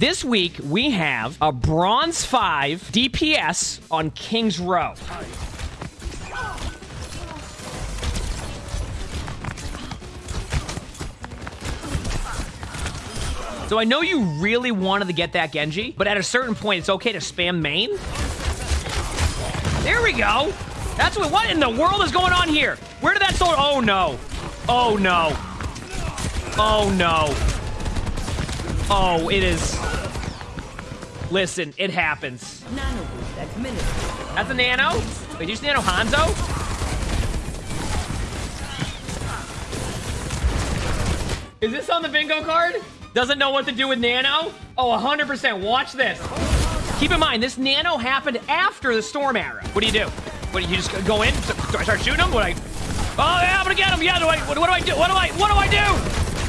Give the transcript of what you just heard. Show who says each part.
Speaker 1: This week, we have a Bronze 5 DPS on King's Row. So I know you really wanted to get that Genji, but at a certain point, it's okay to spam main. There we go. That's what, what in the world is going on here? Where did that sword? Oh, no. Oh, no. Oh, no. Oh, it is. Listen, it happens. That's a nano? Wait, you just nano Hanzo? Is this on the bingo card? Doesn't know what to do with nano? Oh, 100%. Watch this. Keep in mind, this nano happened after the storm arrow. What do you do? What do you just go in? Do I start shooting him? What do I? Oh yeah, I'm gonna get him. Yeah. Do I? What, what do I do? What do I? What do I do?